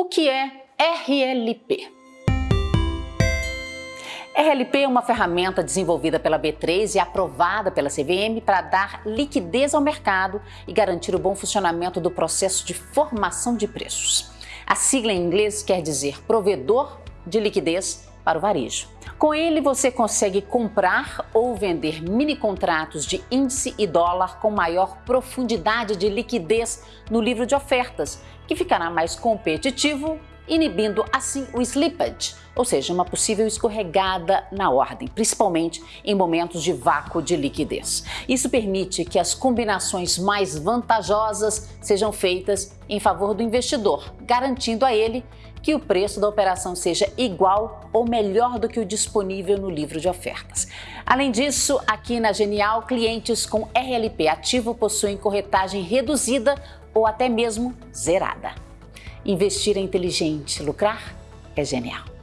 O que é RLP? RLP é uma ferramenta desenvolvida pela B3 e aprovada pela CVM para dar liquidez ao mercado e garantir o bom funcionamento do processo de formação de preços. A sigla em inglês quer dizer provedor de liquidez para o varejo. Com ele, você consegue comprar ou vender mini contratos de índice e dólar com maior profundidade de liquidez no livro de ofertas, que ficará mais competitivo inibindo assim o slippage, ou seja, uma possível escorregada na ordem, principalmente em momentos de vácuo de liquidez. Isso permite que as combinações mais vantajosas sejam feitas em favor do investidor, garantindo a ele que o preço da operação seja igual ou melhor do que o disponível no livro de ofertas. Além disso, aqui na Genial, clientes com RLP ativo possuem corretagem reduzida ou até mesmo zerada. Investir é inteligente, lucrar é genial.